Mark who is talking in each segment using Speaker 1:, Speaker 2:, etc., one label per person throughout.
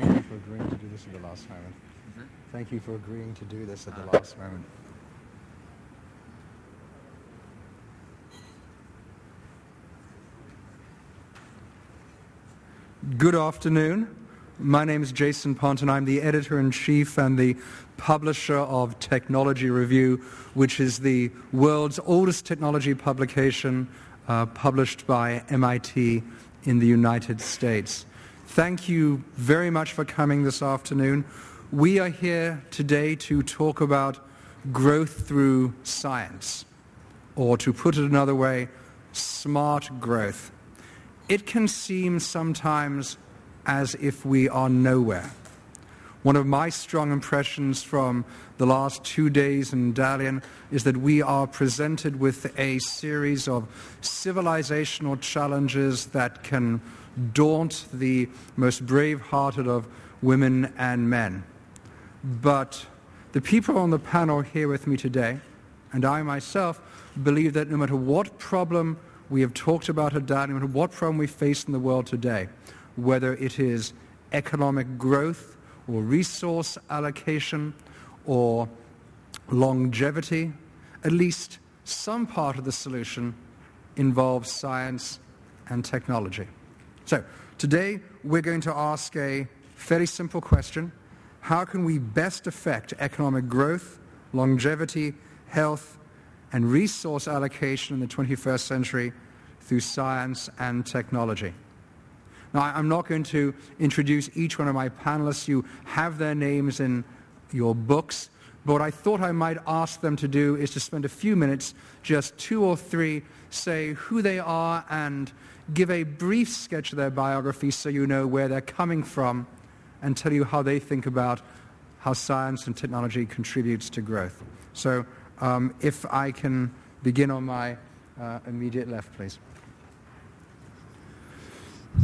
Speaker 1: for agreeing to do this at the last moment. Thank you for agreeing to do this at the last moment. Good afternoon. My name is Jason Pontin and I'm the editor-in-chief and the publisher of Technology Review, which is the world's oldest technology publication uh, published by MIT in the United States. Thank you very much for coming this afternoon. We are here today to talk about growth through science, or to put it another way, smart growth. It can seem sometimes as if we are nowhere. One of my strong impressions from the last two days in Dalian is that we are presented with a series of civilizational challenges that can daunt the most brave-hearted of women and men. But the people on the panel here with me today, and I myself, believe that no matter what problem we have talked about Dalian, no matter what problem we face in the world today, whether it is economic growth or resource allocation or longevity, at least some part of the solution involves science and technology. So today we're going to ask a very simple question. How can we best affect economic growth, longevity, health, and resource allocation in the 21st century through science and technology? Now, I'm not going to introduce each one of my panelists. You have their names in your books. But what I thought I might ask them to do is to spend a few minutes, just two or three, say who they are and give a brief sketch of their biography so you know where they're coming from and tell you how they think about how science and technology contributes to growth. So um, if I can begin on my uh, immediate left, please.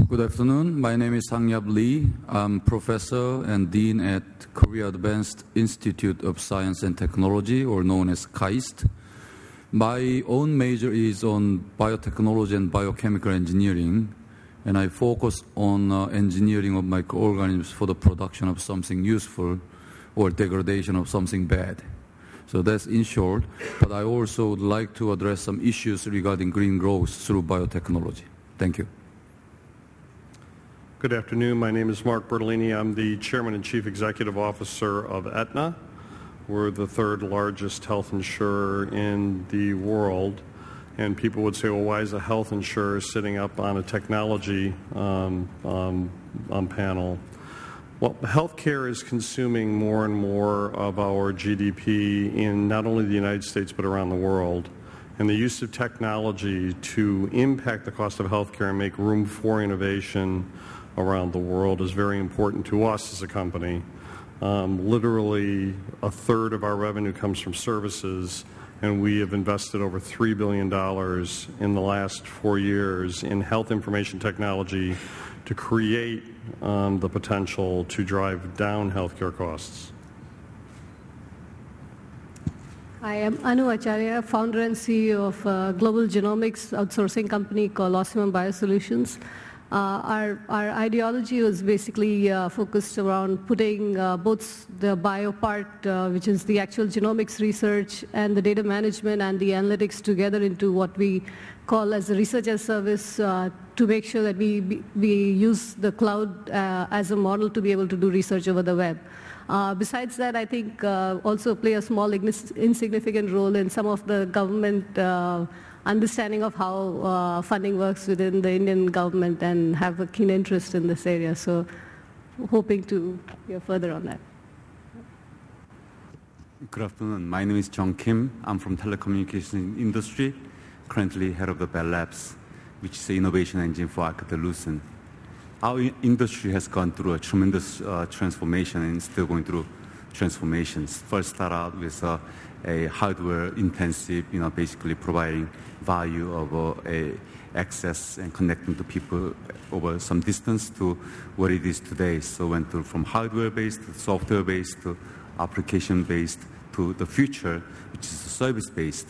Speaker 2: Good afternoon. My name is Sang-Yup Lee. I'm professor and dean at Korea Advanced Institute of Science and Technology, or known as KAIST. My own major is on biotechnology and biochemical engineering, and I focus on uh, engineering of microorganisms for the production of something useful or degradation of something bad. So that's in short, but I also would like to address some issues regarding green growth through biotechnology. Thank you.
Speaker 3: Good afternoon. My name is Mark Bertolini. I'm the Chairman and Chief Executive Officer of Aetna. We're the third largest health insurer in the world. And people would say, well, why is a health insurer sitting up on a technology um, um, um, panel? Well, healthcare is consuming more and more of our GDP in not only the United States but around the world. And the use of technology to impact the cost of healthcare and make room for innovation around the world is very important to us as a company. Um, literally a third of our revenue comes from services and we have invested over $3 billion in the last four years in health information technology to create um, the potential to drive down healthcare costs.
Speaker 4: I am Anu Acharya, founder and CEO of a global genomics outsourcing company called Ocimum Biosolutions. Uh, our, our ideology was basically uh, focused around putting uh, both the bio part, which is the actual genomics research, and the data management and the analytics together into what we call as a research as service uh, to make sure that we, we use the cloud uh, as a model to be able to do research over the web. Uh, besides that, I think also play a small insignificant role in some of the government understanding of how uh, funding works within the Indian government and have a keen interest in this area. So hoping to hear further on that.
Speaker 5: Good afternoon. My name is John Kim. I'm from telecommunication industry, currently head of the Bell Labs, which is the innovation engine for Alcatel-Lucent. Our industry has gone through a tremendous uh, transformation and is still going through transformations. First start out with uh, a hardware intensive, you know, basically providing value of uh, a access and connecting to people over some distance to what it is today. So went from hardware based to software based to application based to the future, which is service based.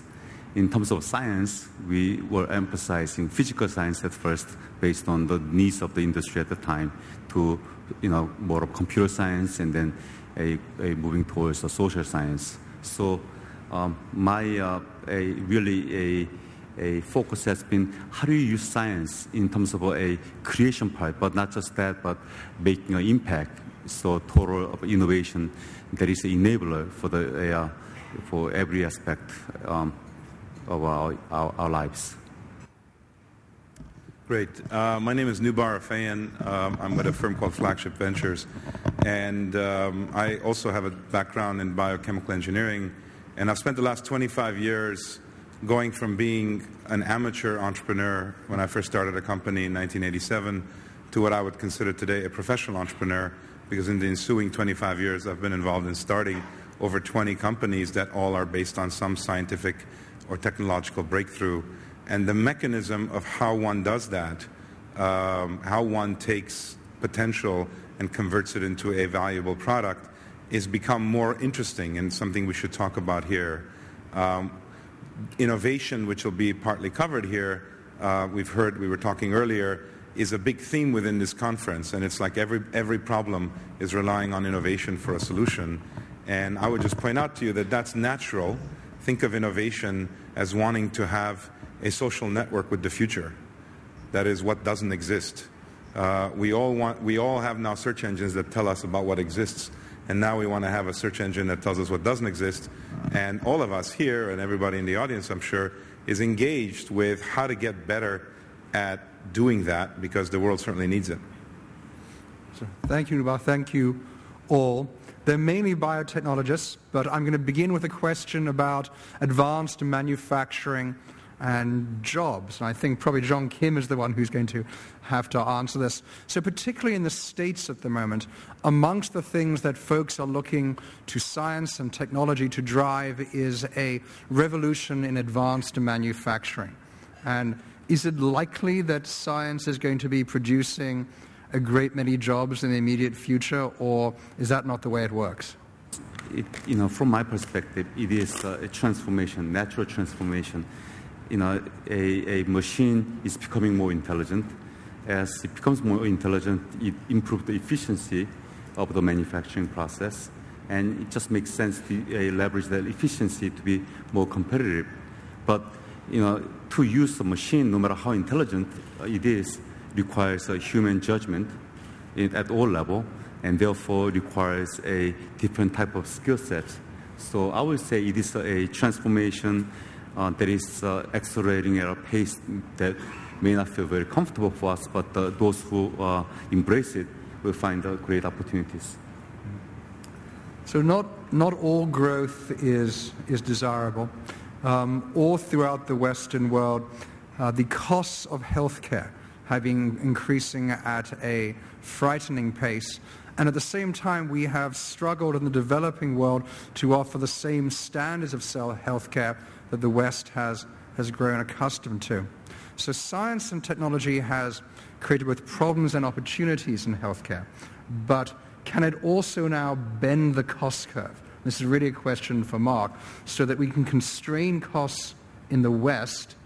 Speaker 5: in terms of science, we were emphasizing physical science at first based on the needs of the industry at the time to, you know, more of computer science and then a, a moving towards the social science. So um, my uh, a really a a focus has been how do you use science in terms of a creation part, but not just that, but making an impact. So total of innovation that is an enabler for the uh, for every aspect um, of our, our, our, lives.
Speaker 6: Great. Uh, my name is Nubar Afeyan. Um, I'm with a firm called Flagship Ventures. And um, I also have a background in biochemical engineering. And I've spent the last 25 years going from being an amateur entrepreneur when I first started a company in 1987 to what I would consider today a professional entrepreneur because in the ensuing 25 years I've been involved in starting over 20 companies that all are based on some scientific or technological breakthrough. And the mechanism of how one does that, um, how one takes potential and converts it into a valuable product, is become more interesting and something we should talk about here. Um, innovation, which will be partly covered here, uh, we've heard, we were talking earlier, is a big theme within this conference. And it's like every, every problem is relying on innovation for a solution. And I would just point out to you that that's natural. Think of innovation as wanting to have a social network with the future. That is what doesn't exist. Uh, we, all want, we all have now search engines that tell us about what exists. And now we want to have a search engine that tells us what doesn't exist. And all of us here, and everybody in the audience, I'm sure, is engaged with how to get better at doing that because the world certainly needs it.
Speaker 1: Thank you, Nubar. Thank you all. They're mainly biotechnologists, but I'm going to begin with a question about advanced manufacturing and jobs. And I think probably John Kim is the one who's going to have to answer this. So, particularly in the States at the moment, amongst the things that folks are looking to science and technology to drive is a revolution in advanced manufacturing. And is it likely that science is going to be producing a great many jobs in the immediate future, or is that not the way it works?
Speaker 5: It, you know, from my perspective, it is a transformation, natural transformation you know, a, a machine is becoming more intelligent. As it becomes more intelligent, it improves the efficiency of the manufacturing process. And it just makes sense to uh, leverage that efficiency to be more competitive. But you know, to use a machine, no matter how intelligent it is, requires a human judgment at all level, and therefore requires a different type of skill set. So I would say it is a transformation uh, that is uh, accelerating at a pace that may not feel very comfortable for us, but uh, those who uh, embrace it will find uh, great opportunities.
Speaker 1: So not, not all growth is, is desirable. Um, all throughout the Western world, uh, the costs of healthcare have been increasing at a frightening pace. And at the same time, we have struggled in the developing world to offer the same standards of cell healthcare that the West has, has grown accustomed to. So science and technology has created both problems and opportunities in healthcare, but can it also now bend the cost curve? This is really a question for Mark, so that we can constrain costs in the West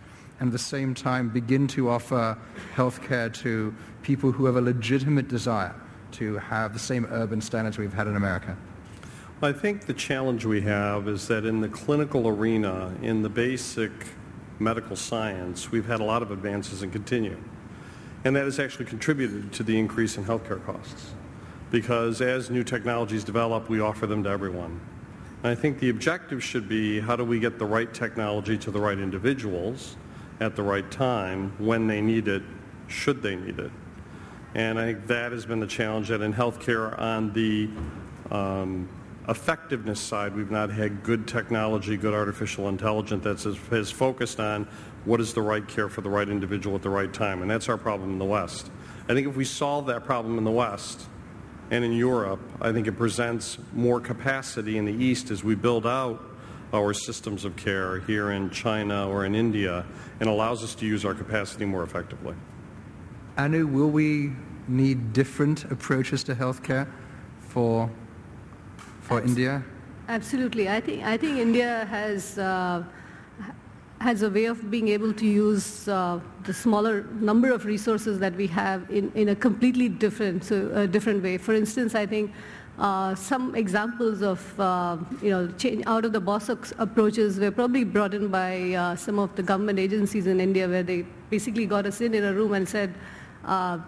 Speaker 1: and at the same time begin to offer healthcare to people who have a legitimate desire to have the same urban standards we've had in America.
Speaker 3: I think the challenge we have is that in the clinical arena, in the basic medical science, we've had a lot of advances and continue. And that has actually contributed to the increase in healthcare costs. Because as new technologies develop, we offer them to everyone. And I think the objective should be how do we get the right technology to the right individuals at the right time when they need it, should they need it. And I think that has been the challenge that in healthcare on the um, effectiveness side, we've not had good technology, good artificial intelligence that has focused on what is the right care for the right individual at the right time. And that's our problem in the West. I think if we solve that problem in the West and in Europe, I think it presents more capacity in the East as we build out our systems of care here in China or in India and allows us to use our capacity more effectively.
Speaker 1: Anu, will we need different approaches to healthcare for for India?
Speaker 4: Absolutely. I think, I think India has, uh, has a way of being able to use uh, the smaller number of resources that we have in, in a completely different, so, a different way. For instance, I think uh, some examples of uh, you know change out of the box approaches were probably brought in by uh, some of the government agencies in India, where they basically got us in in a room and said, uh,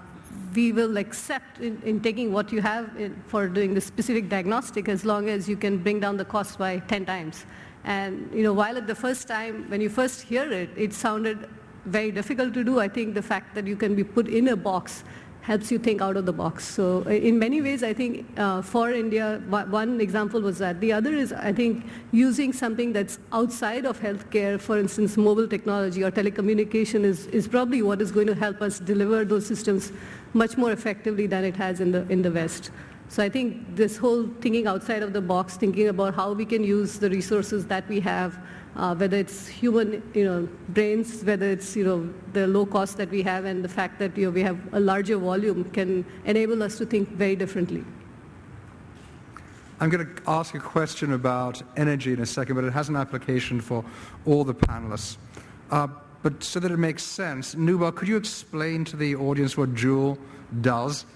Speaker 4: "We will accept in, in, taking what you have in, for doing the specific diagnostic as long as you can bring down the cost by 10 times." And you know, while at the first time when you first hear it, it sounded very difficult to do. I think the fact that you can be put in a box helps you think out of the box. So in many ways, I think uh, for India, one example was that. The other is, I think, using something that's outside of healthcare, for instance, mobile technology or telecommunication is, is probably what is going to help us deliver those systems much more effectively than it has in the, in the West. So I think this whole thinking outside of the box, thinking about how we can use the resources that we have, uh, whether it's human you know, brains, whether it's you know, the low cost that we have and the fact that you know, we have a larger volume can enable us to think very differently.
Speaker 1: I'm going to ask a question about energy in a second, but it has an application for all the panelists. Uh, but so that it makes sense, Nubar, could you explain to the audience what Joule does?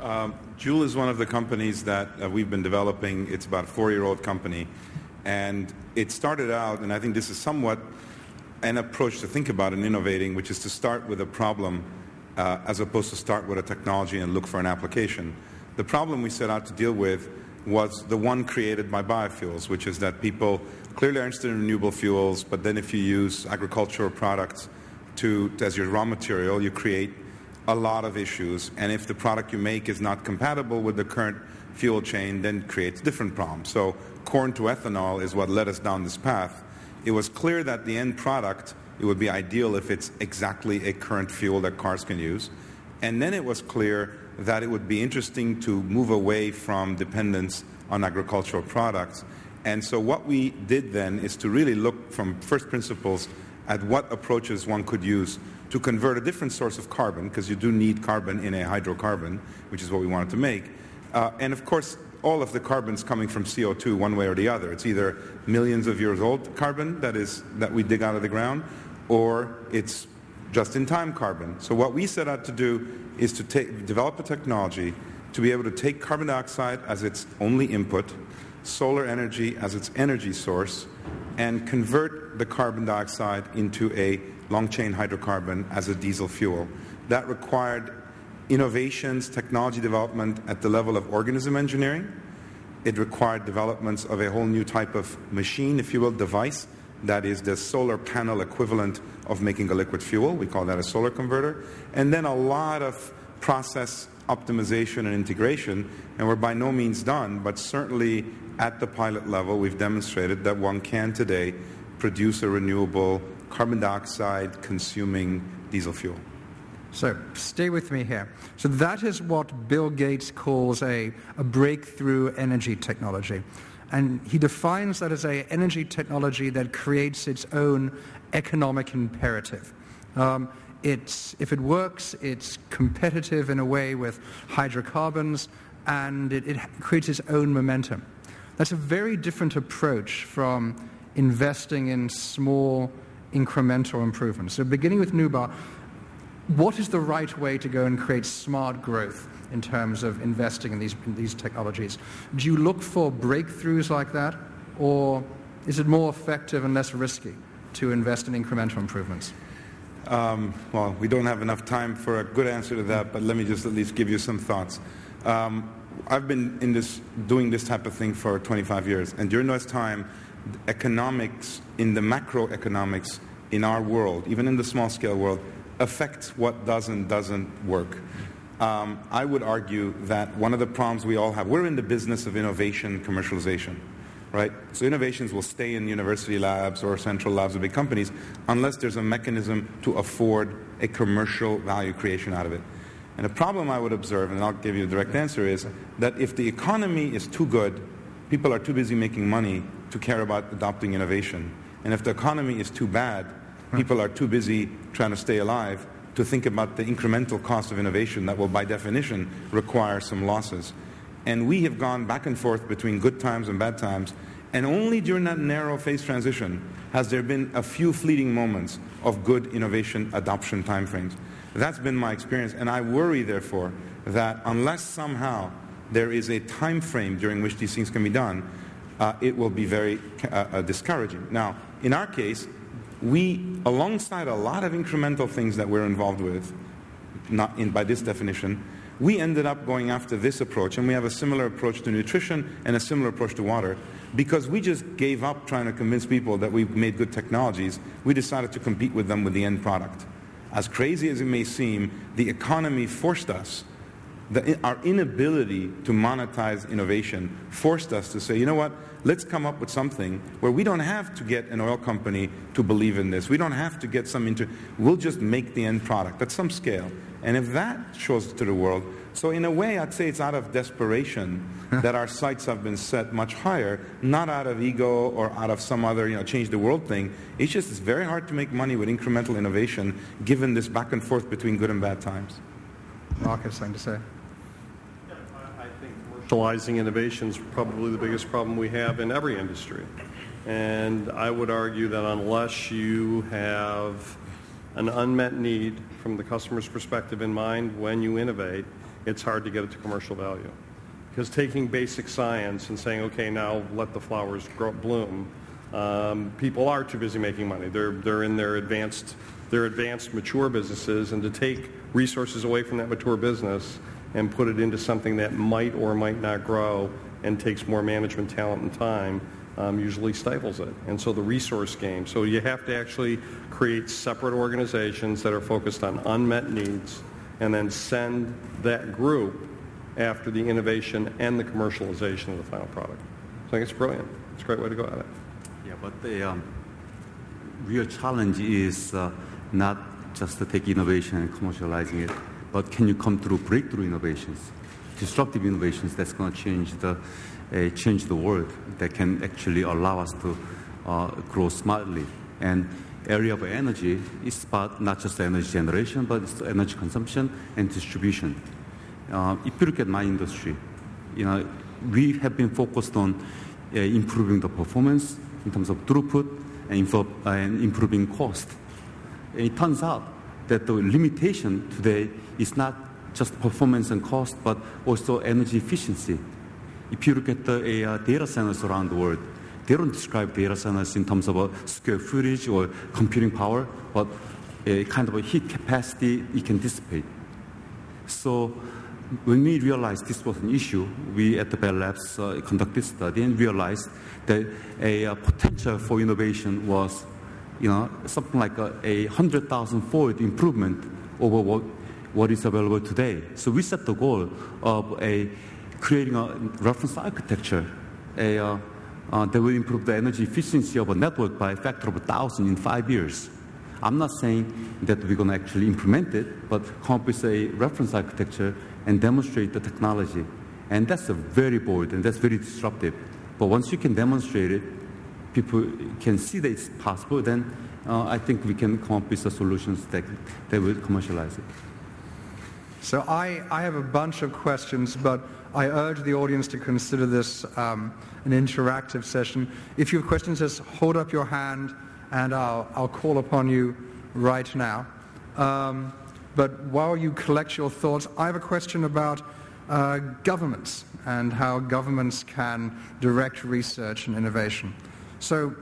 Speaker 6: Um, Joule is one of the companies that uh, we've been developing. It's about a four-year-old company. And it started out, and I think this is somewhat an approach to think about in innovating, which is to start with a problem uh, as opposed to start with a technology and look for an application. The problem we set out to deal with was the one created by biofuels, which is that people clearly are interested in renewable fuels, but then if you use agricultural products to, as your raw material, you create a lot of issues. And if the product you make is not compatible with the current fuel chain, then creates different problems. So corn to ethanol is what led us down this path. It was clear that the end product, it would be ideal if it's exactly a current fuel that cars can use. And then it was clear that it would be interesting to move away from dependence on agricultural products. And so what we did then is to really look from first principles at what approaches one could use to convert a different source of carbon, because you do need carbon in a hydrocarbon, which is what we wanted to make. Uh, and of course, all of the carbon's coming from CO2 one way or the other. It's either millions of years old carbon that is that we dig out of the ground, or it's just-in-time carbon. So what we set out to do is to take, develop a technology to be able to take carbon dioxide as its only input, solar energy as its energy source, and convert the carbon dioxide into a long-chain hydrocarbon as a diesel fuel. That required innovations, technology development at the level of organism engineering. It required developments of a whole new type of machine, if you will, device, that is the solar panel equivalent of making a liquid fuel. We call that a solar converter. And then a lot of process optimization and integration, and we're by no means done, but certainly at the pilot level, we've demonstrated that one can today produce a renewable carbon dioxide consuming diesel fuel.
Speaker 1: So stay with me here. So that is what Bill Gates calls a, a breakthrough energy technology. And he defines that as an energy technology that creates its own economic imperative. Um, it's, if it works, it's competitive in a way with hydrocarbons, and it, it creates its own momentum. That's a very different approach from investing in small incremental improvements. So beginning with Nubar, what is the right way to go and create smart growth in terms of investing in these, in these technologies? Do you look for breakthroughs like that, or is it more effective and less risky to invest in incremental improvements?
Speaker 6: Um, well, we don't have enough time for a good answer to that, but let me just at least give you some thoughts. Um, I've been in this, doing this type of thing for 25 years, and during this time, economics in the macroeconomics in our world, even in the small scale world, affects what does and doesn't work. Um, I would argue that one of the problems we all have, we're in the business of innovation commercialization, right? So innovations will stay in university labs or central labs of big companies unless there's a mechanism to afford a commercial value creation out of it. And the problem I would observe, and I'll give you a direct answer, is that if the economy is too good, people are too busy making money to care about adopting innovation. And if the economy is too bad, people are too busy trying to stay alive to think about the incremental cost of innovation that will, by definition, require some losses. And we have gone back and forth between good times and bad times, And only during that narrow phase transition has there been a few fleeting moments of good innovation adoption timeframes. That's been my experience, and I worry, therefore, that unless somehow there is a time frame during which these things can be done, uh, it will be very uh, uh, discouraging. Now, in our case, we, alongside a lot of incremental things that we're involved with, not in, by this definition, we ended up going after this approach, and we have a similar approach to nutrition and a similar approach to water, because we just gave up trying to convince people that we've made good technologies. We decided to compete with them with the end product. As crazy as it may seem, the economy forced us the, our inability to monetize innovation forced us to say, you know what, let's come up with something where we don't have to get an oil company to believe in this. We don't have to get some into, we'll just make the end product at some scale. And if that shows to the world, so in a way, I'd say it's out of desperation that our sights have been set much higher, not out of ego or out of some other, you know, change the world thing. It's just it's very hard to make money with incremental innovation given this back and forth between good and bad times.
Speaker 1: Mark has something to say.
Speaker 3: I think Commercializing innovation is probably the biggest problem we have in every industry. And I would argue that unless you have an unmet need from the customer's perspective in mind when you innovate, it's hard to get it to commercial value. Because taking basic science and saying, okay, now let the flowers grow, bloom, um, people are too busy making money. They're, they're in their advanced, their advanced mature businesses, and to take resources away from that mature business and put it into something that might or might not grow and takes more management talent and time um, usually stifles it. And so the resource game. So you have to actually create separate organizations that are focused on unmet needs and then send that group after the innovation and the commercialization of the final product. So I think it's brilliant. It's a great way to go at it.
Speaker 5: Yeah, but the um, real challenge is uh, not just to take innovation and commercializing it, but can you come through breakthrough innovations, disruptive innovations that's going to change the change the world that can actually allow us to uh, grow smartly. And area of energy is about not just energy generation, but it's energy consumption and distribution. Uh, if you look at my industry, you know, we have been focused on uh, improving the performance in terms of throughput and, improving cost. It turns out that the limitation today is not just performance and cost, but also energy efficiency. If you look at the uh, data centers around the world, they don't describe data centers in terms of a square footage or computing power, but a kind of a heat capacity it can dissipate. So when we realized this was an issue, we at the Bell Labs uh, conducted study and realized that a, a, potential for innovation was, you know, something like a, a hundred thousand fold improvement over what, what is available today. So we set the goal of a creating a reference architecture, a uh, uh, that will improve the energy efficiency of a network by a factor of a thousand in five years. I'm not saying that we're going to actually implement it, but come up with a reference architecture and demonstrate the technology. And that's a very bold and that's very disruptive. But once you can demonstrate it, people can see that it's possible, then uh, I think we can come up with the solutions that, that will commercialize it.
Speaker 1: So I, I have a bunch of questions, but I urge the audience to consider this um, an interactive session. If you have questions, just hold up your hand and I'll, I'll call upon you right now. Um, but while you collect your thoughts, I have a question about uh, governments and how governments can direct research and innovation. So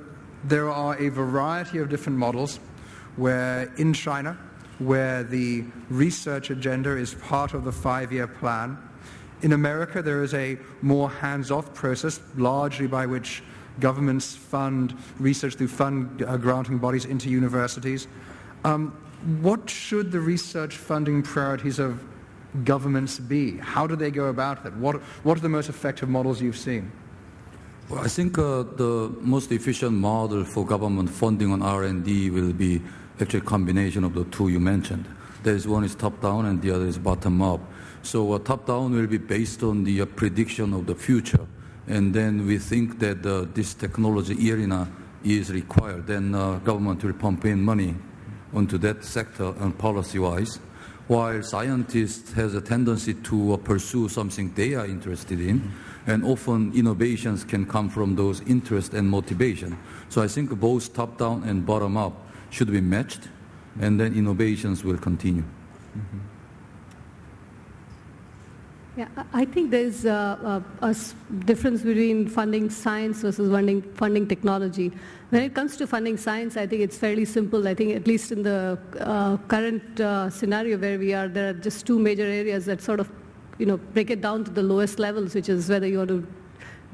Speaker 1: there are a variety of different models where in China, where the research agenda is part of the five-year plan, in America, there is a more hands-off process, largely by which governments fund research through fund uh, granting bodies into universities. Um, what should the research funding priorities of governments be? How do they go about that? What, what are the most effective models you've seen?
Speaker 2: Well, I think uh, the most efficient model for government funding on R&D will be actually a combination of the two you mentioned. There is one is top-down and the other is bottom-up. So uh, top-down will be based on the uh, prediction of the future. And then we think that uh, this technology arena is required. Then uh, government will pump in money onto that sector and policy-wise. while scientists has a tendency to pursue something they are interested in, and often innovations can come from those interests and motivation. So I think both top-down and bottom-up should be matched, and then innovations will continue.
Speaker 4: Yeah, I think there's a a, a difference between funding science versus funding, funding technology. When it comes to funding science, I think it's fairly simple. I think at least in the uh, current uh, scenario where we are, there are just two major areas that sort of, you know, break it down to the lowest levels, which is whether you want to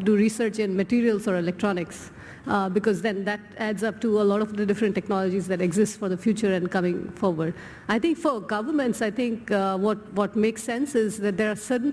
Speaker 4: do research in materials or electronics, uh, because then that adds up to a lot of the different technologies that exist for the future and coming forward. I think for governments, I think uh, what, what makes sense is that there are certain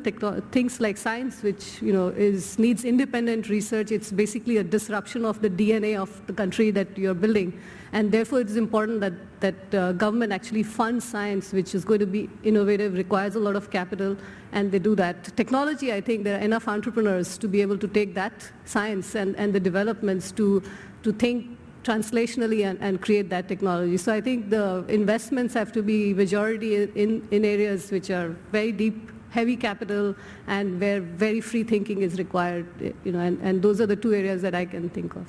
Speaker 4: things like science which you know is needs independent research. It's basically a disruption of the DNA of the country that you're building. And therefore, it's important that, that uh, government actually funds science, which is going to be innovative, requires a lot of capital, and they do that. Technology, I think there are enough entrepreneurs to be able to take that science and, and the developments to, to think translationally and, and create that technology. So I think the investments have to be majority in, in areas which are very deep, heavy capital, and where very free thinking is required. You know, and, and those are the two areas that I can think of.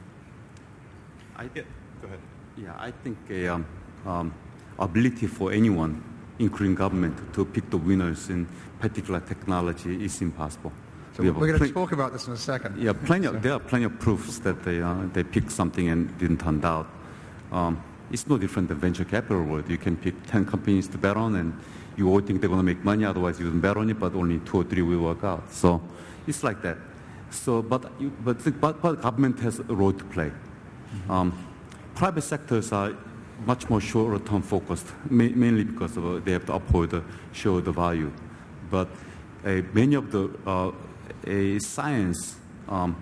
Speaker 5: I,
Speaker 6: Yeah, go ahead.
Speaker 5: yeah, I think a um, um, ability for anyone, including government, to pick the winners in particular technology is impossible.
Speaker 1: So
Speaker 5: We
Speaker 1: we're going to talk about this in a second.
Speaker 5: Yeah, plenty of, there are plenty of proofs that they, uh, they picked something and didn't turn out. Um, it's no different than venture capital world. You can pick 10 companies to bet on and you all think they're going to make money, otherwise you don't bet on it, but only two or three will work out. So it's like that. So, but, you, but, but, but government has a role to play. Um, private sectors are much more short-term focused, ma- mainly because of, they have to uphold the show shareholder value. But uh, many of the uh, a science um,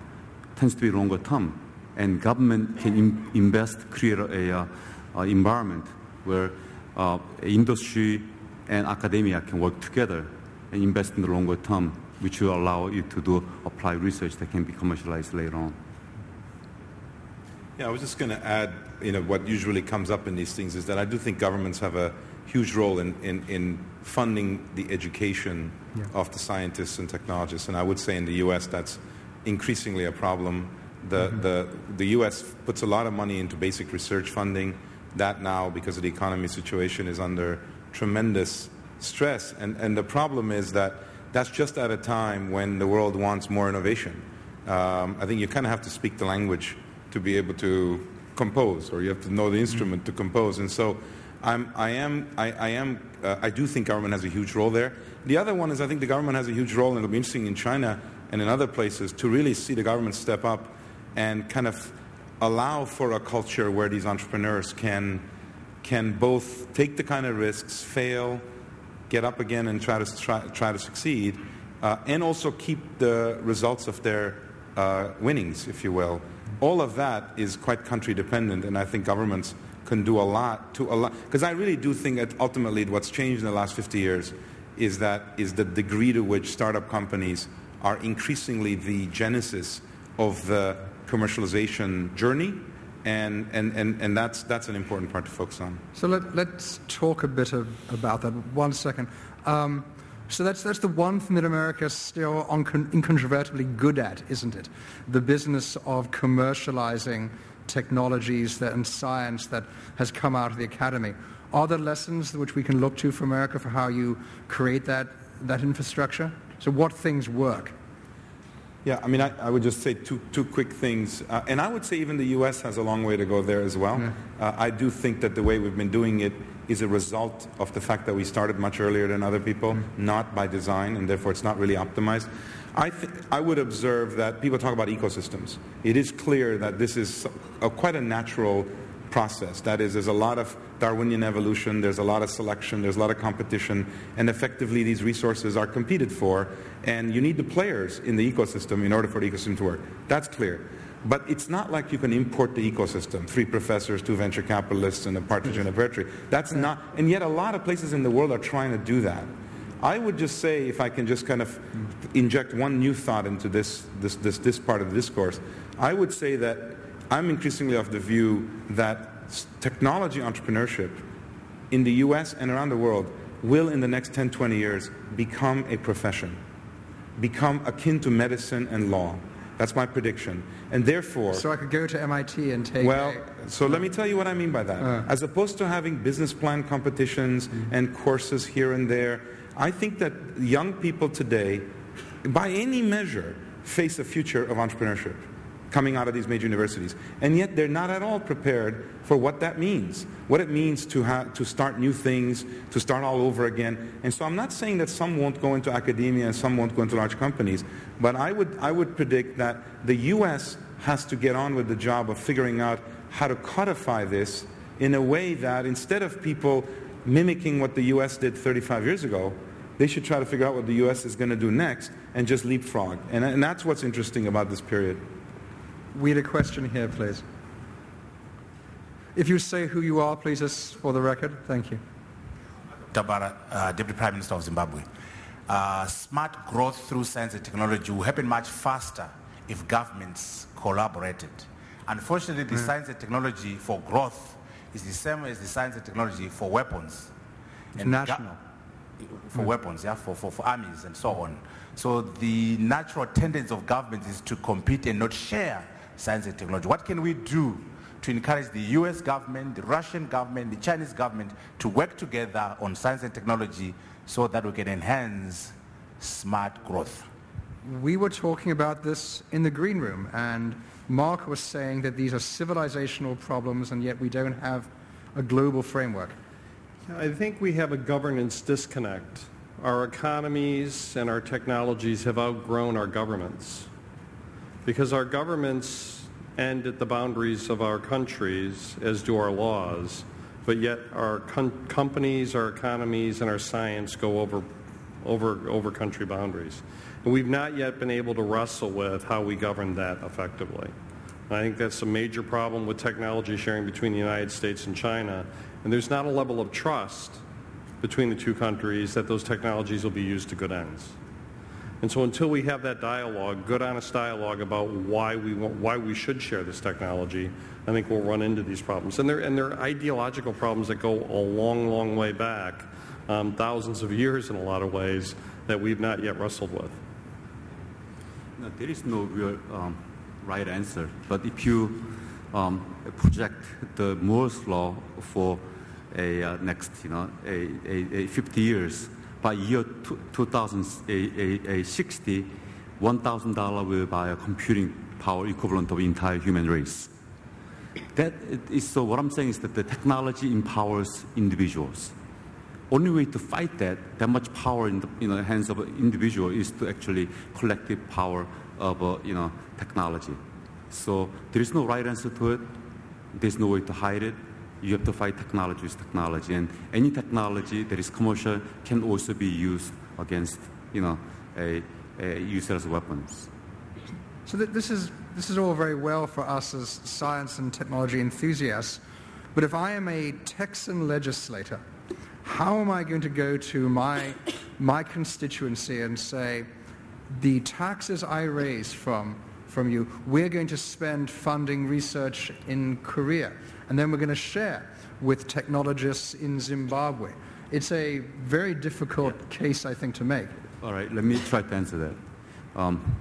Speaker 5: tends to be longer term, and government can invest, create a, uh, environment where uh, industry and academia can work together and invest in the longer term, which will allow you to do applied research that can be commercialized later on.
Speaker 6: Yeah, I was just going to add, you know, what usually comes up in these things is that I do think governments have a huge role in, in, in funding the education
Speaker 1: Yeah.
Speaker 6: of the scientists and technologists. And I would say in the U.S. that's increasingly a problem. The, the, the U.S. puts a lot of money into basic research funding. That now, because of the economy situation, is under tremendous stress. And, and the problem is that that's just at a time when the world wants more innovation. Um, I think you kind of have to speak the language to be able to compose, or you have to know the instrument to compose. And so, I'm, I am, I, I am, uh, I do think government has a huge role there. The other one is I think the government has a huge role, and it'll be interesting in China and in other places to really see the government step up and kind of allow for a culture where these entrepreneurs can, can both take the kind of risks, fail, get up again and try to, try, try to succeed, uh, and also keep the results of their uh, winnings, if you will. All of that is quite country dependent, and I think governments can do a lot to allow. Because I really do think that ultimately what's changed in the last 50 years is that is the degree to which startup companies are increasingly the genesis of the commercialization journey, and, and, and, and that's, that's an important part to focus on.
Speaker 1: So let, let's talk a bit of, about that. One second. Um, so that's, that's the one thing that America is still incontrovertibly good at, isn't it? The business of commercializing technologies that, and science that has come out of the academy. Are there lessons which we can look to for America for how you create that, that infrastructure? So what things work?
Speaker 6: Yeah, I mean, I, I would just say two, two quick things. Uh, and I would say even the U.S. has a long way to go there as well. Uh, I do think that the way we've been doing it is a result of the fact that we started much earlier than other people, mm-hmm. not by design, and therefore it's not really optimized. I, th- I would observe that people talk about ecosystems. It is clear that this is a, quite a natural process. That is, there's a lot of Darwinian evolution, there's a lot of selection, there's a lot of competition, and effectively these resources are competed for, and you need the players in the ecosystem in order for the ecosystem to work. That's clear. But it's not like you can import the ecosystem. Three professors, two venture capitalists, and a partridge in a pear tree. That's not, and yet a lot of places in the world are trying to do that. I would just say, if I can just kind of inject one new thought into this, this, this, this part of the discourse, I would say that I'm increasingly of the view that technology entrepreneurship in the US and around the world will in the next 10, 20 years become a profession, become akin to medicine and law. That's my prediction. And therefore,
Speaker 1: So I could go to MIT and take
Speaker 6: well,
Speaker 1: a-
Speaker 6: so let me tell you what I mean by that.
Speaker 1: Uh.
Speaker 6: As opposed to having business plan competitions and courses here and there, I think that young people today, by any measure, face a future of entrepreneurship coming out of these major universities. And yet they're not at all prepared for what that means, what it means to, ha- to start new things, to start all over again. And so I'm not saying that some won't go into academia and some won't go into large companies, but I would, I would predict that the U.S. has to get on with the job of figuring out how to codify this in a way that instead of people mimicking what the U.S. did 35 years ago, they should try to figure out what the U.S. is going to do next and just leapfrog. And, and that's what's interesting about this period.
Speaker 1: We had a question here, please. If you say who you are, please, just for the record. Thank you.
Speaker 7: Tabara, uh, Deputy Prime Minister of Zimbabwe. Uh, smart growth through science and technology will happen much faster if governments collaborated. Unfortunately, the science and technology for growth is the same as the science and technology for weapons.
Speaker 1: It's
Speaker 7: And go-
Speaker 1: national.
Speaker 7: for weapons, yeah, for, for, for armies and so on. So the natural tendency of governments is to compete and not share science and technology. What can we do to encourage the US government, the Russian government, the Chinese government to work together on science and technology so that we can enhance smart growth?
Speaker 1: We were talking about this in the green room, and Mark was saying that these are civilizational problems, and yet we don't have a global framework.
Speaker 3: I think we have a governance disconnect. Our economies and our technologies have outgrown our governments because our governments end at the boundaries of our countries, as do our laws, but yet our com- companies, our economies, and our science go over, over, over country boundaries. And we've not yet been able to wrestle with how we govern that effectively. And I think that's a major problem with technology sharing between the United States and China. And there's not a level of trust between the two countries that those technologies will be used to good ends. And so until we have that dialogue, good honest dialogue about why we, want, why we should share this technology, I think we'll run into these problems. And they're, and they're ideological problems that go a long, long way back, um, thousands of years in a lot of ways, that we've not yet wrestled with.
Speaker 5: There is no real um, right answer. But if you um, project the Moore's law for a uh, next, you know, a, a, a 50 years, by year 2060, $1,000 will buy a computing power equivalent of entire human race. That is, so what I'm saying is that the technology empowers individuals. Only way to fight that, that much power in the you know, hands of an individual is to actually collective power of uh, you know, technology. So there is no right answer to it. There's no way to hide it. You have to fight technology with technology. And any technology that is commercial can also be used against you know, a, a use as weapons.
Speaker 1: So th- this is this is all very well for us as science and technology enthusiasts, but if I am a Texan legislator, how am I going to go to my my constituency and say, the taxes I raise from from you, we're going to spend funding research in Korea, and then we're going to share with technologists in Zimbabwe. It's a very difficult case, I think, to make.
Speaker 5: All right, let me try to answer that. Um,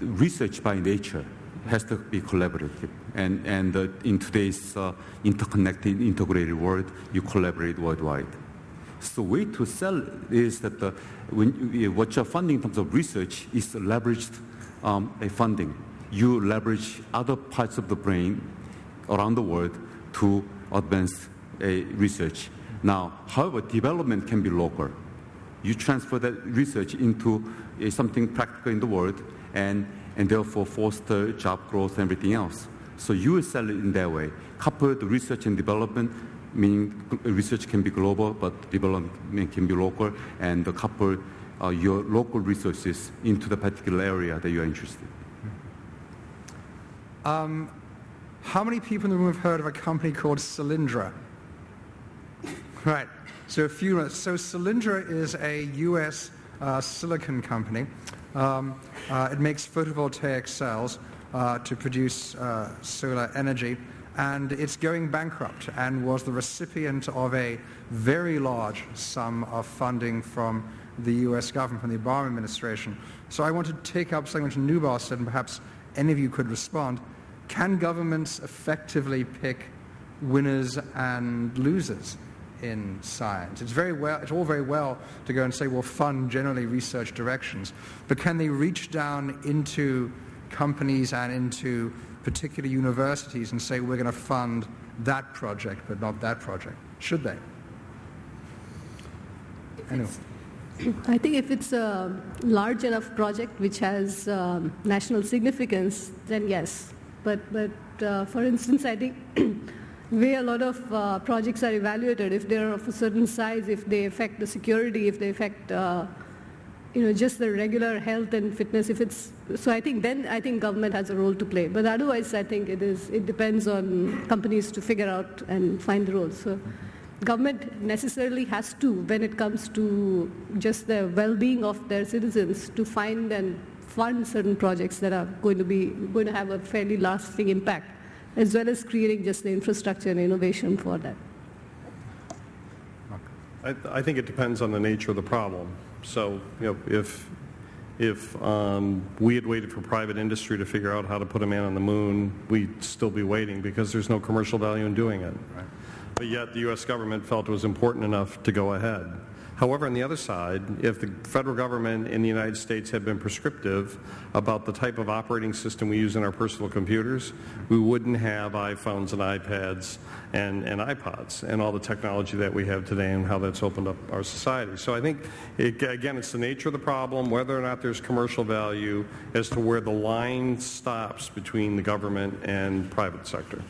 Speaker 5: research by nature has to be collaborative. And, and uh, in today's uh, interconnected, integrated world, you collaborate worldwide. So way to sell is that the, when what you're funding in terms of research is leveraged um, a funding. You leverage other parts of the brain around the world to advance a research. Now, however, development can be local you transfer that research into uh, something practical in the world and, and therefore foster job growth and everything else. So you sell it in that way. Couple the research and development, meaning research can be global, but development can be local, and the couple uh, your local resources into the particular area that you are interested in.
Speaker 1: How many people in the room have heard of a company called Solyndra? Right. So a few. So Solyndra is a U.S. Uh, silicon company. Um, uh, it makes photovoltaic cells uh, to produce uh, solar energy. and it's going bankrupt and was the recipient of a very large sum of funding from the US government, from the Obama administration. So I want to take up something which Nubar said, and perhaps any of you could respond. Can governments effectively pick winners and losers in science? It's, very well, it's all very well to go and say, well, fund generally research directions, but can they reach down into companies and into particular universities and say, we're going to fund that project, but not that project? Should they? Anyway.
Speaker 4: I think if it's a large enough project which has um, national significance, then yes. But, but uh, for instance, I think way a lot of uh, projects are evaluated, if they're of a certain size, if they affect the security, if they affect uh, you know, just the regular health and fitness, if it's, so I think then I think government has a role to play. But otherwise I think it is, it depends on companies to figure out and find the roles. So government necessarily has to, when it comes to just the well-being of their citizens, to find and fund certain projects that are going to be, going to have a fairly lasting impact, as well as creating just the infrastructure and innovation for that.
Speaker 3: I, I think it depends on the nature of the problem. So, you know, if if um, we had waited for private industry to figure out how to put a man on the moon, we'd still be waiting because there's no commercial value in doing it. Right. But yet the U.S. government felt it was important enough to go ahead. However, on the other side, if the federal government in the United States had been prescriptive about the type of operating system we use in our personal computers, we wouldn't have iPhones and iPads and, and iPods and all the technology that we have today and how that's opened up our society. So I think, it, again, it's the nature of the problem, whether or not there's commercial value, as to where the line stops between the government and private sector.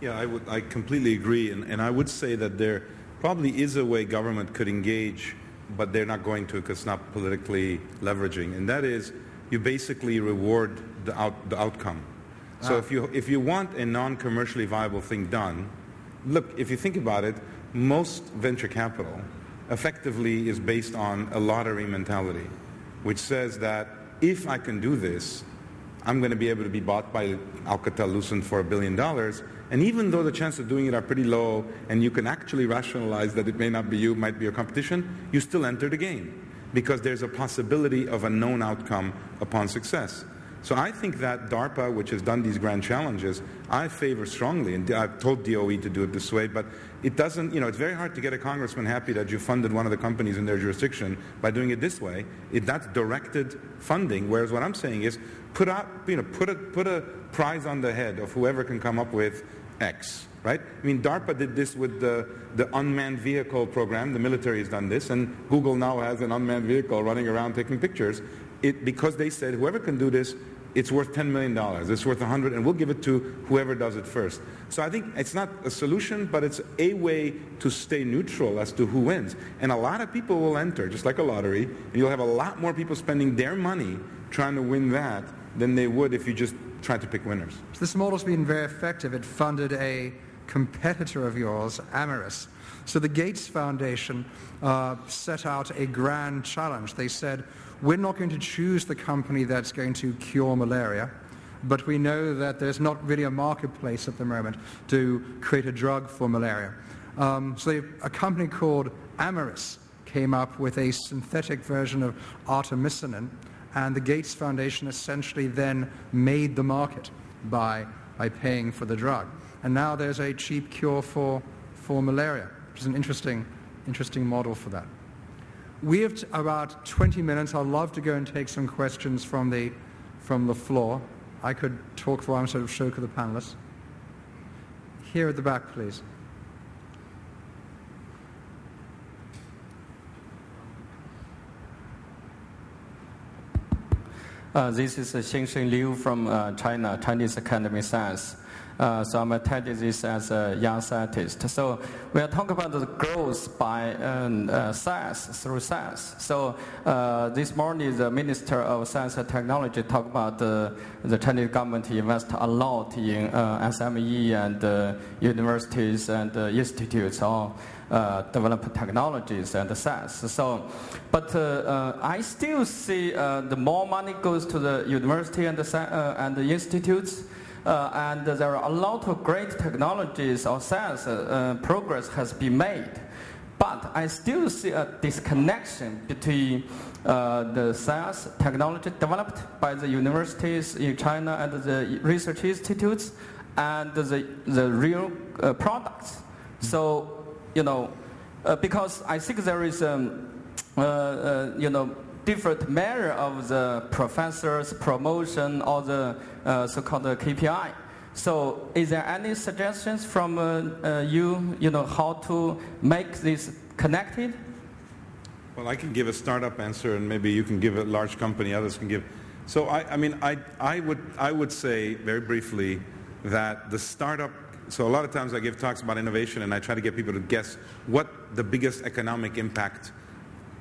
Speaker 6: Yeah, I, would, I completely agree. And, and I would say that there probably is a way government could engage, but they're not going to because it's not politically leveraging. And that is you basically reward the, out, the outcome. So ah. if, you, if you want a non-commercially viable thing done, look, if you think about it, most venture capital effectively is based on a lottery mentality, which says that if I can do this, I'm going to be able to be bought by Alcatel-Lucent for a billion dollars, and even though the chances of doing it are pretty low and you can actually rationalize that it may not be you, might be your competition, you still enter the game because there's a possibility of a known outcome upon success. So I think that DARPA, which has done these grand challenges, I favor strongly, and I've told DOE to do it this way, but it doesn't, you know, it's very hard to get a congressman happy that you funded one of the companies in their jurisdiction by doing it this way. It, that's directed funding, whereas what I'm saying is put out, you know, put a, put a prize on the head of whoever can come up with X, right? I mean, DARPA did this with the, the unmanned vehicle program. The military has done this, and Google now has an unmanned vehicle running around taking pictures. It, because they said whoever can do this, it's worth $10 million. It's worth 100, and we'll give it to whoever does it first. So I think it's not a solution, but it's a way to stay neutral as to who wins. And a lot of people will enter, just like a lottery, and you'll have a lot more people spending their money trying to win that than they would if you just tried to pick winners.
Speaker 1: So this model's been very effective. It funded a competitor of yours, Amyris. So the Gates Foundation uh, set out a grand challenge. They said, we're not going to choose the company that's going to cure malaria, but we know that there's not really a marketplace at the moment to create a drug for malaria. Um, so they, a company called Amyris came up with a synthetic version of artemisinin, and the Gates Foundation essentially then made the market by, by paying for the drug. And now there's a cheap cure for, for malaria, which is an interesting, interesting model for that. We have about 20 minutes. I'd love to go and take some questions from the, from the floor. I could talk for I'm sort of show to the panelists. Here at the back, please.
Speaker 8: Uh, this is Xingsheng Liu from uh, China, Chinese Academy of Science. Uh, so I'm attending this as a young scientist. So we are talking about the growth by um, uh, science through science. So uh, this morning the Minister of Science and Technology talked about the Chinese government invest a lot in uh, SME and uh, universities and institutes all uh, develop technologies and science. So, but uh, uh, I still see uh, the more money goes to the university and the, uh, and the institutes, uh, and there are a lot of great technologies or science uh, progress has been made. But I still see a disconnection between uh, the science technology developed by the universities in China and the research institutes and the, the real uh, products. So, you know, uh, because I think there is, um, uh, uh, you know, different measure of the professor's promotion or the uh, so-called KPI. So is there any suggestions from you, you know, how to make this connected?
Speaker 6: Well, I can give a startup answer, and maybe you can give a large company, others can give. So, I, I mean, I, I, would, I would say very briefly that the startup, so a lot of times I give talks about innovation and I try to get people to guess what the biggest economic impact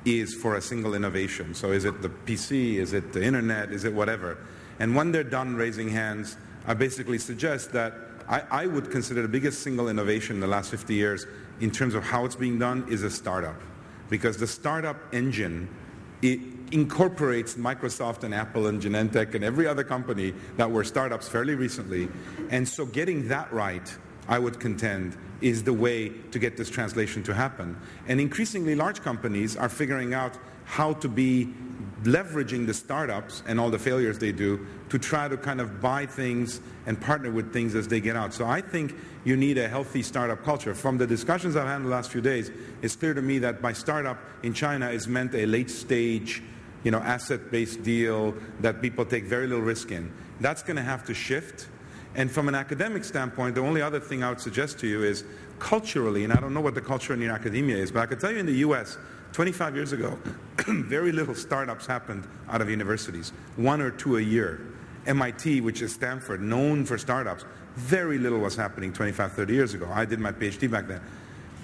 Speaker 6: is for a single innovation. So, is it the PC? Is it the internet? Is it whatever? And when they're done raising hands, I basically suggest that I, I would consider the biggest single innovation in the last 50 years in terms of how it's being done is a startup because the startup engine it incorporates Microsoft and Apple and Genentech and every other company that were startups fairly recently. And so getting that right, I would contend, is the way to get this translation to happen. And increasingly large companies are figuring out how to be leveraging the startups and all the failures they do to try to kind of buy things and partner with things as they get out. So I think you need a healthy startup culture. From the discussions I've had in the last few days, it's clear to me that by startup in China is meant a late stage, you know, asset-based deal that people take very little risk in. That's going to have to shift. And from an academic standpoint, the only other thing I would suggest to you is culturally, and I don't know what the culture in your academia is, but I can tell you in the U.S., 25 years ago, very little startups happened out of universities, one or two a year. MIT, which is Stanford, known for startups, very little was happening 25, 30 years ago. I did my PhD back then.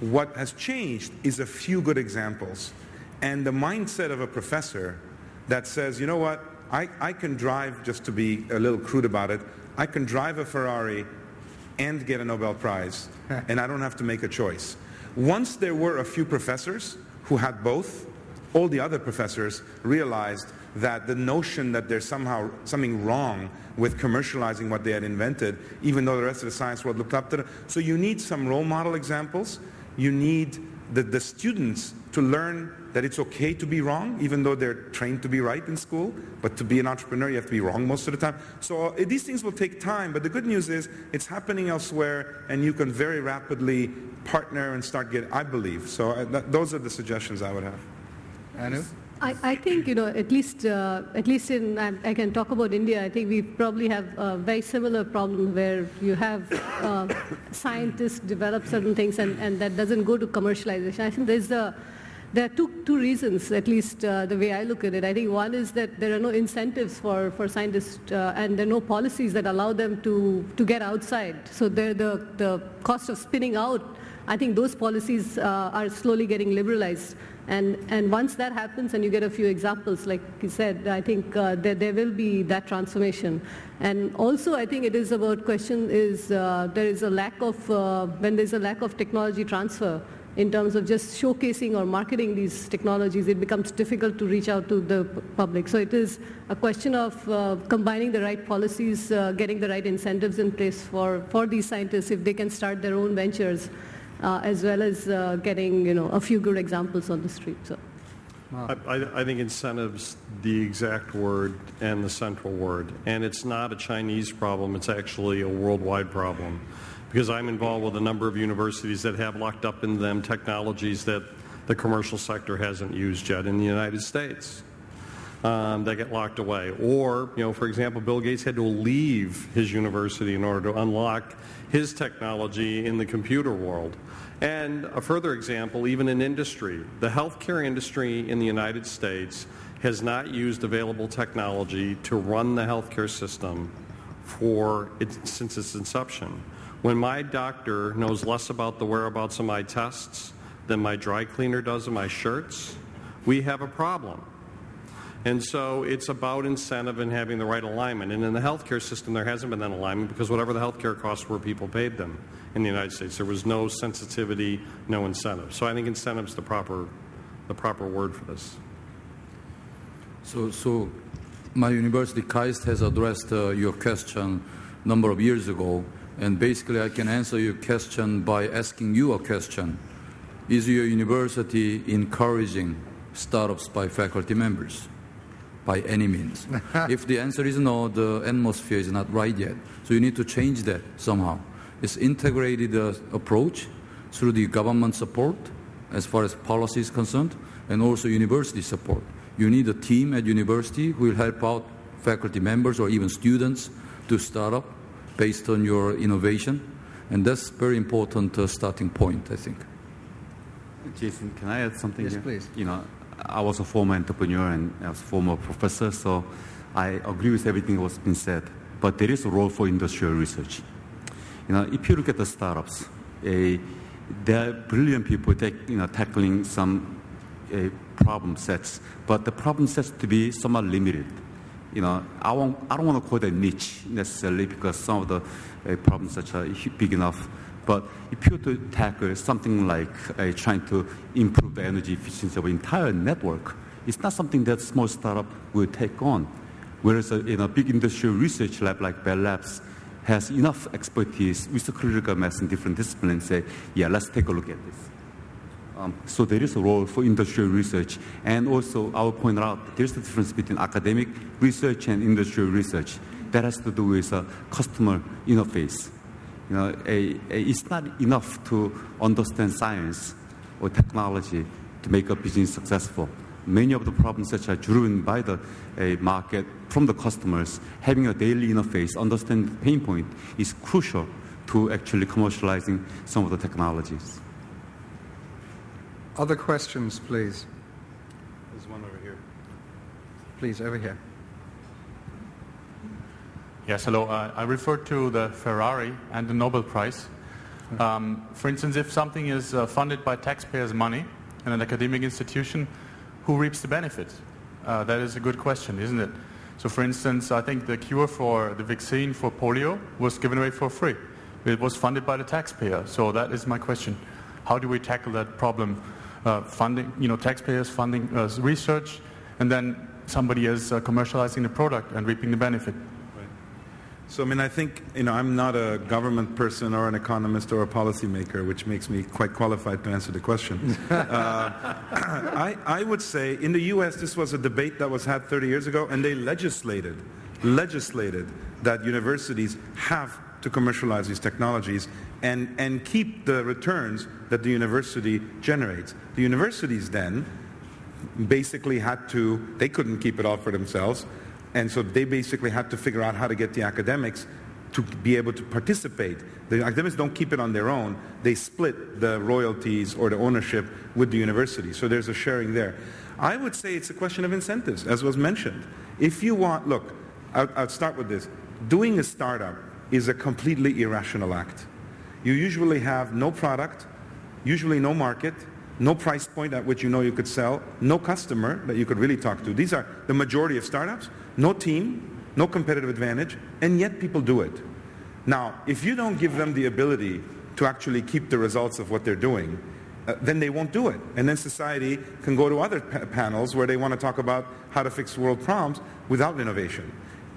Speaker 6: What has changed is a few good examples. And the mindset of a professor that says, you know what, I, I can drive, just to be a little crude about it, I can drive a Ferrari and get a Nobel Prize, and I don't have to make a choice. Once there were a few professors who had both, all the other professors realized that the notion that there's somehow something wrong with commercializing what they had invented, even though the rest of the science world looked up to them. So you need some role model examples. You need the, the students to learn that it's okay to be wrong, even though they're trained to be right in school. But to be an entrepreneur, you have to be wrong most of the time. So uh, these things will take time, but the good news is it's happening elsewhere, and you can very rapidly partner and start getting, I believe. So uh, th- those are the suggestions I would have.
Speaker 1: Anu?
Speaker 4: I, I think, you know, at least, uh, at least in, I, I, can talk about India, I think we probably have a very similar problem where you have uh, scientists develop certain things and, and that doesn't go to commercialization. I think there's a, there are two, two reasons, at least uh, the way I look at it. I think one is that there are no incentives for, for scientists uh, and there are no policies that allow them to, to get outside. So the, the cost of spinning out, I think those policies uh, are slowly getting liberalized. And, and once that happens and you get a few examples, like you said, I think uh, there, there will be that transformation. And also I think it is about question is uh, there is a lack of, uh, when there's a lack of technology transfer, in terms of just showcasing or marketing these technologies, it becomes difficult to reach out to the public. So it is a question of uh, combining the right policies, uh, getting the right incentives in place for, for these scientists if they can start their own ventures uh, as well as uh, getting you know a few good examples on the street. So.
Speaker 3: I, I, think incentives the exact word and the central word. And it's not a Chinese problem, it's actually a worldwide problem. Because I'm involved with a number of universities that have locked up in them technologies that the commercial sector hasn't used yet in the United States. Um, that get locked away. Or, you know, for example, Bill Gates had to leave his university in order to unlock his technology in the computer world. And a further example, even in industry, the healthcare industry in the United States has not used available technology to run the healthcare system for it, since its inception. When my doctor knows less about the whereabouts of my tests than my dry cleaner does of my shirts, we have a problem. And so it's about incentive and having the right alignment. And in the healthcare system, there hasn't been that alignment because whatever the healthcare costs were, people paid them in the United States. There was no sensitivity, no incentive. So I think incentive is the proper, the proper word for this.
Speaker 2: So, so my university, KAIST, has addressed uh, your question a number of years ago. And basically, I can answer your question by asking you a question. Is your university encouraging startups by faculty members? By any means. if the answer is no, the atmosphere is not right yet. So you need to change that somehow. It's integrated uh, approach through the government support as far as policy is concerned and also university support. You need a team at university who will help out faculty members or even students to start up based on your innovation. And that's very important uh, starting point, I think.
Speaker 5: Jason, can I add something
Speaker 1: Yes,
Speaker 5: here?
Speaker 1: please.
Speaker 5: You know, I was a former entrepreneur and I was a former professor, so I agree with everything that was been said. But there is a role for industrial research. You know, if you look at the startups, eh, there are brilliant people take, you know, tackling some eh, problem sets, but the problem sets to be somewhat limited. You know, I, won't, I don't want to call that niche necessarily because some of the uh, problems such are big enough. But if you were to tackle something like uh, trying to improve the energy efficiency of an entire network, it's not something that small startup will take on. Whereas a, in a big industrial research lab like Bell Labs has enough expertise with the critical mass in different disciplines, say, yeah, let's take a look at this. Um, so there is a role for industrial research. And also, I will point out there's a difference between academic research and industrial research. That has to do with uh, customer interface. You know, a, a, it's not enough to understand science or technology to make a business successful. Many of the problems that are driven by the market from the customers, having a daily interface, understanding the pain point is crucial to actually commercializing some of the technologies.
Speaker 1: Other questions, please.
Speaker 6: There's one over here.
Speaker 1: Please, over here.
Speaker 9: Yes, hello. Uh, I referred to the Ferrari and the Nobel Prize. Um, for instance, if something is uh, funded by taxpayers' money in an academic institution, who reaps the benefit? Uh, that is a good question, isn't it? So, for instance, I think the cure for the vaccine for polio was given away for free. It was funded by the taxpayer. So that is my question. How do we tackle that problem? Uh, funding, you know, taxpayers funding uh, research, and then somebody is uh, commercializing the product and reaping the benefit.
Speaker 6: So, I mean, I think, you know, I'm not a government person or an economist or a policymaker, which makes me quite qualified to answer the question. uh, I, I would say in the U.S., this was a debate that was had 30 years ago, and they legislated, legislated that universities have to commercialize these technologies and, and keep the returns that the university generates. The universities then basically had to, they couldn't keep it all for themselves, and so they basically had to figure out how to get the academics to be able to participate. The academics don't keep it on their own. They split the royalties or the ownership with the university. So there's a sharing there. I would say it's a question of incentives, as was mentioned. If you want, look, I'll, I'll start with this. Doing a startup is a completely irrational act. You usually have no product, usually no market, no price point at which you know you could sell, no customer that you could really talk to. These are the majority of startups, no team, no competitive advantage, and yet people do it. Now, if you don't give them the ability to actually keep the results of what they're doing, uh, then they won't do it. And then society can go to other pa- panels where they want to talk about how to fix world problems without innovation.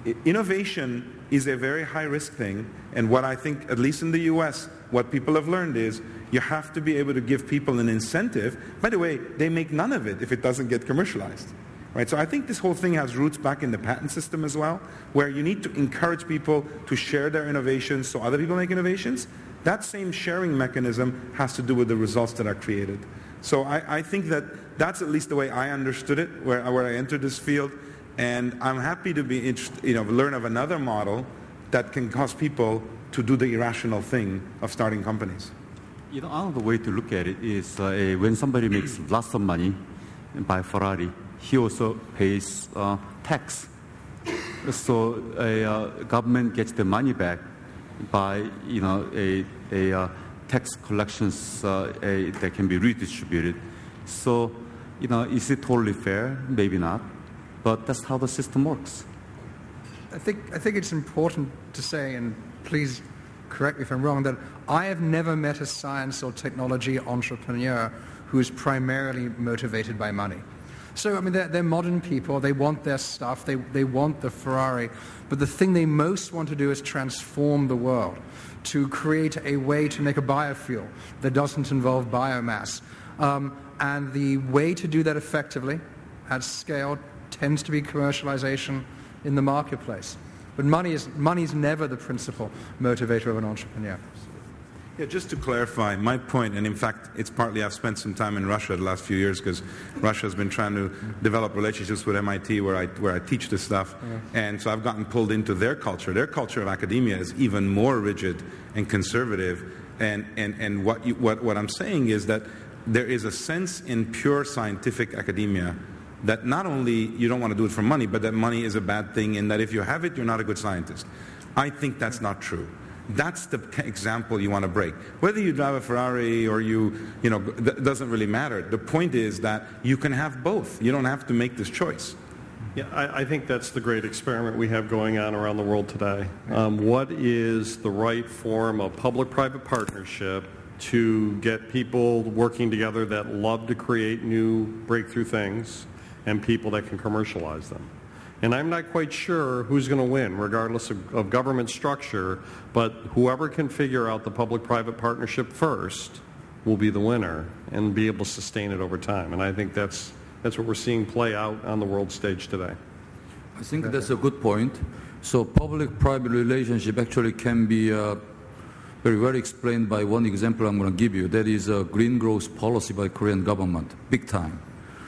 Speaker 6: I- Innovation is a very high risk thing, and what I think, at least in the US, what people have learned is you have to be able to give people an incentive. By the way, they make none of it if it doesn't get commercialized. Right? So I think this whole thing has roots back in the patent system as well, where you need to encourage people to share their innovations so other people make innovations. That same sharing mechanism has to do with the results that are created. So I, I think that that's at least the way I understood it, where, where I entered this field. And I'm happy to be you know, learn of another model that can cause people to do the irrational thing of starting companies.
Speaker 5: You know, another way to look at it is uh, eh, when somebody makes lots of money by Ferrari, he also pays uh, tax. So a uh, government gets the money back by you know a, a uh, tax collections uh, a, that can be redistributed. So you know, is it totally fair? Maybe not, but that's how the system works.
Speaker 1: I think, I think it's important to say, and please correct me if I'm wrong, that I have never met a science or technology entrepreneur who is primarily motivated by money. So, I mean, they're, they're modern people. They want their stuff. They, they want the Ferrari. But the thing they most want to do is transform the world, to create a way to make a biofuel that doesn't involve biomass. Um, and the way to do that effectively at scale tends to be commercialization in the marketplace. But money is, money is never the principal motivator of an entrepreneur.
Speaker 6: Yeah, just to clarify my point, and in fact, it's partly I've spent some time in Russia the last few years because Russia has been trying to develop relationships with MIT where I, where I teach this stuff. And so I've gotten pulled into their culture. Their culture of academia is even more rigid and conservative. And, and, and what, you, what, what I'm saying is that there is a sense in pure scientific academia that not only you don't want to do it for money, but that money is a bad thing and that if you have it, you're not a good scientist. I think that's not true. That's the example you want to break. Whether you drive a Ferrari or you, you know, doesn't really matter. The point is that you can have both. You don't have to make this choice.
Speaker 3: Yeah, I, I think that's the great experiment we have going on around the world today. Um, what is the right form of public-private partnership to get people working together that love to create new breakthrough things and people that can commercialize them? And I'm not quite sure who's going to win, regardless of, of government structure, but whoever can figure out the public-private partnership first will be the winner and be able to sustain it over time. And I think that's, that's what we're seeing play out on the world stage today.
Speaker 2: I think that's a good point. So public-private relationship actually can be uh, very well explained by one example I'm going to give you. That is a green growth policy by Korean government, big time.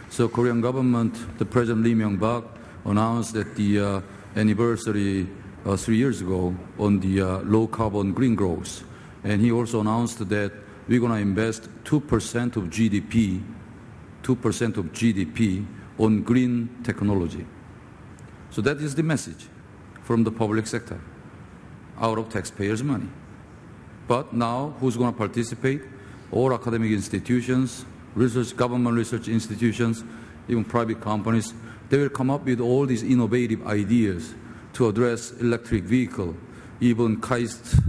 Speaker 2: So Korean government, the President Lee Myung-bak announced at the uh, anniversary uh, three years ago on the uh, low carbon green growth. And he also announced that we're going to invest 2% of GDP, 2% of GDP on green technology. So that is the message from the public sector out of taxpayers' money. But now, who's going to participate? All academic institutions, research, government research institutions, even private companies, they will come up with all these innovative ideas to address electric vehicle. Even KAIST,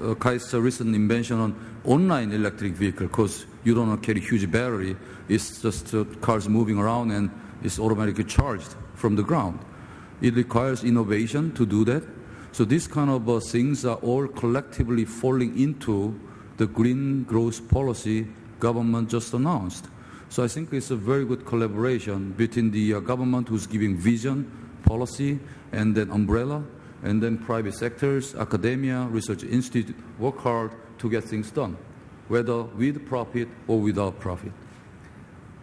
Speaker 2: uh, KAIST's recent invention on online electric vehicle, because you don't carry huge battery. It's just uh, cars moving around and it's automatically charged from the ground. It requires innovation to do that. So these kind of uh, things are all collectively falling into the green growth policy government just announced. So I think it's a very good collaboration between the uh, government who's giving vision, policy, and then umbrella, and then private sectors, academia, research institute work hard to get things done, whether with profit or without profit.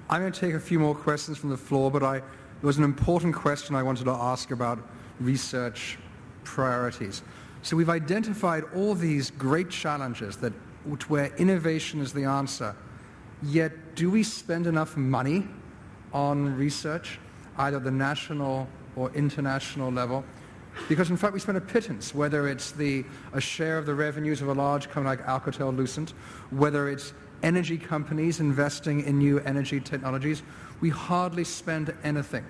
Speaker 1: I'm going to take a few more questions from the floor, but I, there was an important question I wanted to ask about research priorities. So we've identified all these great challenges that, where innovation is the answer, yet do we spend enough money on research, either the national or international level? Because in fact we spend a pittance, whether it's the, a share of the revenues of a large company like Alcatel-Lucent, whether it's energy companies investing in new energy technologies, we hardly spend anything.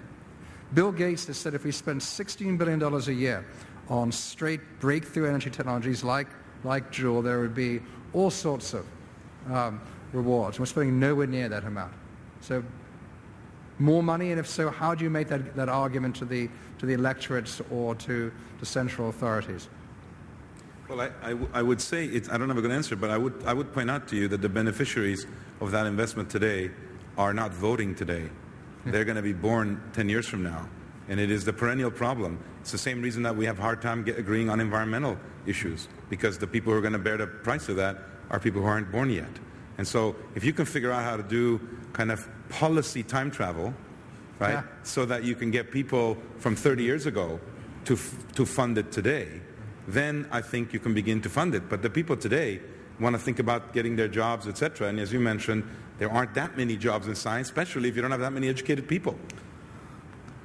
Speaker 1: Bill Gates has said if we spend $16 billion a year on straight breakthrough energy technologies like, like Joule, there would be all sorts of um, rewards. We're spending nowhere near that amount. So more money, and if so, how do you make that, that argument to the, to the electorates or to the central authorities?
Speaker 6: Well, I, I, w- I would say, it's, I don't have a good answer, but I would, I would point out to you that the beneficiaries of that investment today are not voting today. They're going to be born 10 years from now. And it is the perennial problem. It's the same reason that we have a hard time get, agreeing on environmental issues, because the people who are going to bear the price of that are people who aren't born yet. And so if you can figure out how to do kind of policy time travel, right,
Speaker 1: Yeah.
Speaker 6: so that you can get people from 30 years ago to, f- to fund it today, then I think you can begin to fund it. But the people today want to think about getting their jobs, etc. And as you mentioned, there aren't that many jobs in science, especially if you don't have that many educated people.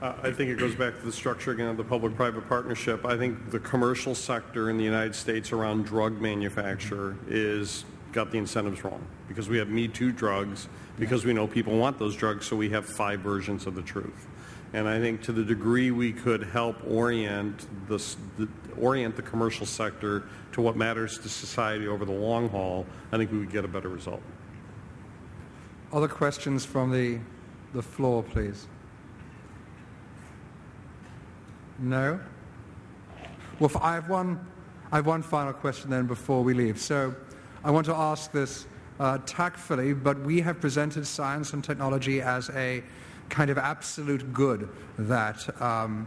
Speaker 3: Uh, I think it goes back to the structure again of the public-private partnership. I think the commercial sector in the United States around drug manufacture is got the incentives wrong because we have Me Too drugs because we know people want those drugs, so we have five versions of the truth. And I think to the degree we could help orient the, the orient the commercial sector to what matters to society over the long haul, I think we would get a better result.
Speaker 1: Other questions from the, the floor, please? No? Well, I have one, I have one final question then before we leave. So I want to ask this uh, tactfully, but we have presented science and technology as a kind of absolute good that um,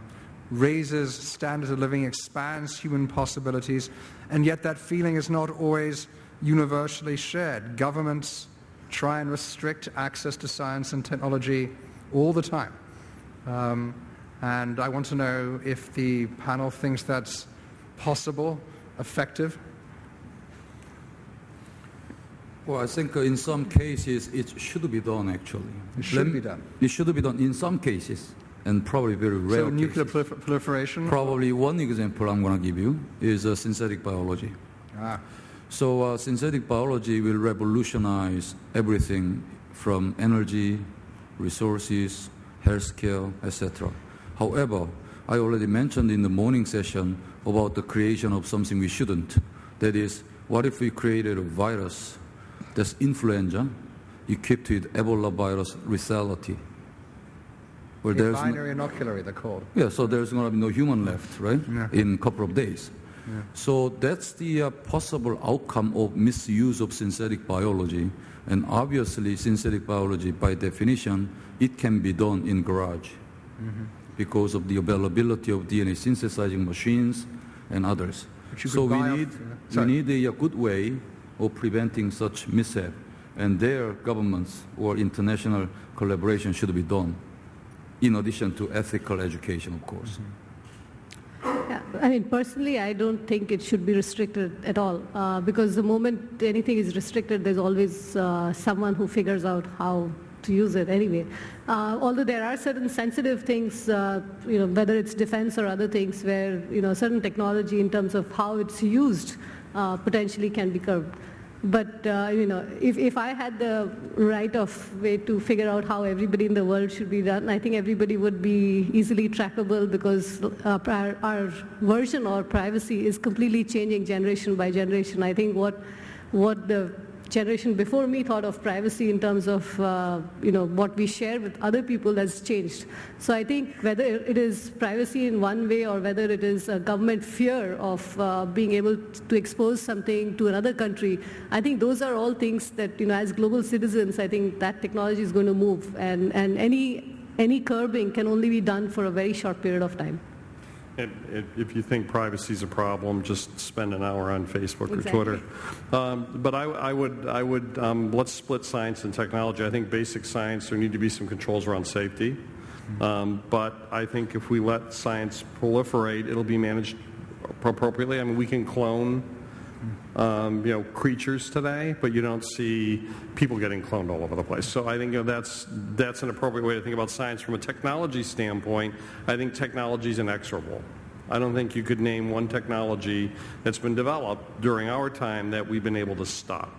Speaker 1: raises standards of living, expands human possibilities, and yet that feeling is not always universally shared. Governments try and restrict access to science and technology all the time. Um, and I want to know if the panel thinks that's possible, effective.
Speaker 2: Well, I think in some cases it should be done actually.
Speaker 1: It should be done.
Speaker 2: It should be done in some cases, and probably very rare
Speaker 1: So nuclear proliferation?
Speaker 2: Probably one example I'm going to give you is uh, synthetic biology.
Speaker 1: Ah,
Speaker 2: So uh, synthetic biology will revolutionize everything from energy, resources, healthcare, etc. However, I already mentioned in the morning session about the creation of something we shouldn't. That is, what if we created a virus that's influenza equipped with Ebola virus lethality? Where
Speaker 1: the
Speaker 2: there's no-
Speaker 1: binary inoculary, they're called.
Speaker 2: yeah, so there's going to be no human left, right?
Speaker 1: Yeah.
Speaker 2: In a couple of days. So that's the uh, possible outcome of misuse of synthetic biology. And obviously, synthetic biology, by definition, it can be done in garage
Speaker 1: Mm-hmm.
Speaker 2: because of the availability of DNA synthesizing machines and others. So we
Speaker 1: off-
Speaker 2: need,
Speaker 1: yeah.
Speaker 2: we need a, a good way of preventing such mishap. And their governments or international collaboration should be done, in addition to ethical education, of course.
Speaker 4: Yeah, I mean, personally, I don't think it should be restricted at all uh, because the moment anything is restricted, there's always uh, someone who figures out how to use it anyway. Uh, although there are certain sensitive things, uh, you know, whether it's defense or other things, where you know certain technology in terms of how it's used uh, potentially can be curbed. But uh, you know, if, if I had the right of way to figure out how everybody in the world should be done, I think everybody would be easily trackable because uh, our, our version or privacy is completely changing generation by generation. I think what what the generation before me thought of privacy in terms of uh, you know what we share with other people has changed. So I think whether it is privacy in one way or whether it is a government fear of uh, being able to expose something to another country, I think those are all things that you know as global citizens, I think that technology is going to move, and and any any curbing can only be done for a very short period of time.
Speaker 3: If- if you think privacy is a problem, just spend an hour on Facebook or Twitter. Um, But I I would, I would, um, let's split science and technology. I think basic science, there need to be some controls around safety. Um, But I think if we let science proliferate, it'll be managed appropriately. I mean, we can clone, um, you know, creatures today, but you don't see people getting cloned all over the place. So I think you know, that's that's an appropriate way to think about science from a technology standpoint. I think technology is inexorable. I don't think you could name one technology that's been developed during our time that we've been able to stop.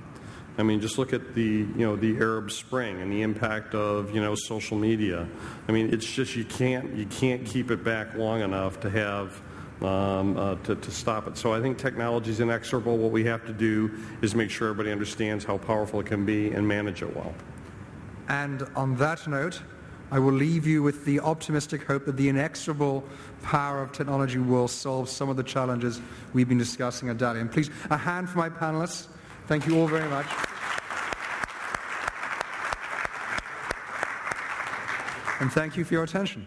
Speaker 3: I mean, just look at the you know the Arab Spring and the impact of you know social media. I mean, it's just you can't you can't keep it back long enough to have um, uh, to, to stop it. So I think technology is inexorable. What we have to do is make sure everybody understands how powerful it can be and manage it well.
Speaker 1: And on that note, I will leave you with the optimistic hope that the inexorable power of technology will solve some of the challenges we've been discussing at Dali. And Please, a hand for my panelists. Thank you all very much. And thank you for your attention.